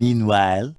meanwhile